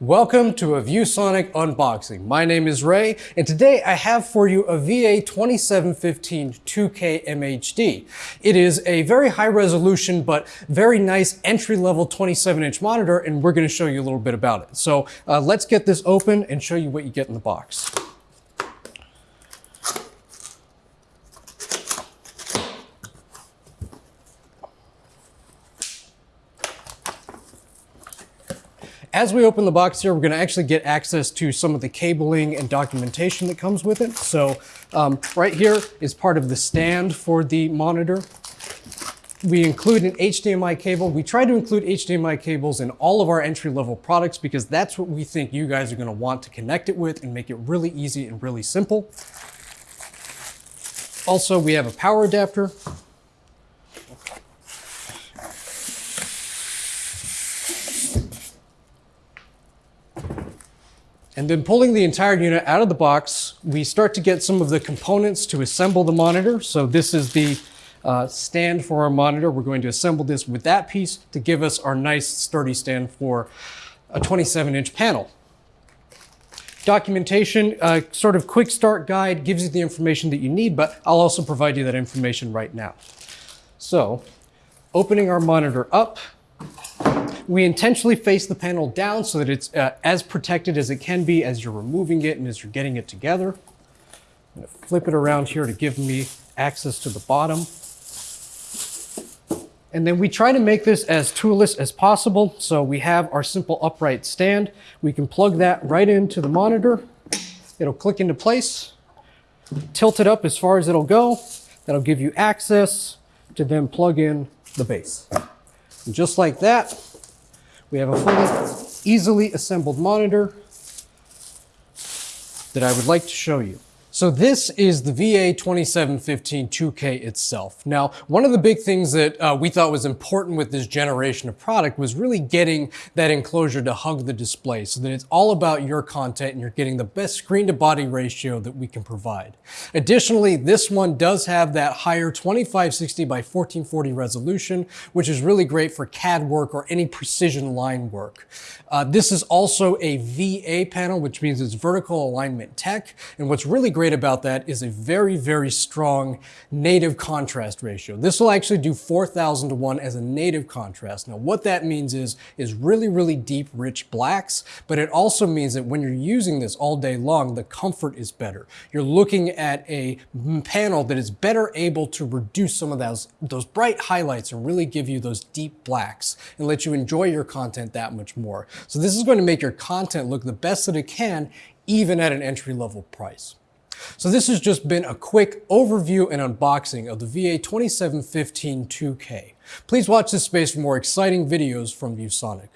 Welcome to a ViewSonic unboxing. My name is Ray, and today I have for you a VA2715 2K MHD. It is a very high resolution, but very nice entry-level 27-inch monitor, and we're gonna show you a little bit about it. So uh, let's get this open and show you what you get in the box. As we open the box here, we're gonna actually get access to some of the cabling and documentation that comes with it. So um, right here is part of the stand for the monitor. We include an HDMI cable. We try to include HDMI cables in all of our entry-level products because that's what we think you guys are gonna want to connect it with and make it really easy and really simple. Also, we have a power adapter And then pulling the entire unit out of the box, we start to get some of the components to assemble the monitor. So this is the uh, stand for our monitor. We're going to assemble this with that piece to give us our nice sturdy stand for a 27 inch panel. Documentation, uh, sort of quick start guide, gives you the information that you need, but I'll also provide you that information right now. So opening our monitor up, we intentionally face the panel down so that it's uh, as protected as it can be as you're removing it and as you're getting it together. I'm gonna flip it around here to give me access to the bottom. And then we try to make this as toolless as possible. So we have our simple upright stand. We can plug that right into the monitor. It'll click into place, tilt it up as far as it'll go. That'll give you access to then plug in the base. And just like that, we have a fully easily assembled monitor that I would like to show you. So this is the VA2715 2K itself. Now, one of the big things that uh, we thought was important with this generation of product was really getting that enclosure to hug the display so that it's all about your content and you're getting the best screen to body ratio that we can provide. Additionally, this one does have that higher 2560 by 1440 resolution, which is really great for CAD work or any precision line work. Uh, this is also a VA panel, which means it's vertical alignment tech. And what's really great great about that is a very, very strong native contrast ratio. This will actually do 4,000 to 1 as a native contrast. Now, what that means is, is really, really deep, rich blacks, but it also means that when you're using this all day long, the comfort is better. You're looking at a panel that is better able to reduce some of those, those bright highlights and really give you those deep blacks and let you enjoy your content that much more. So this is going to make your content look the best that it can, even at an entry level price. So this has just been a quick overview and unboxing of the VA2715 2K. Please watch this space for more exciting videos from ViewSonic.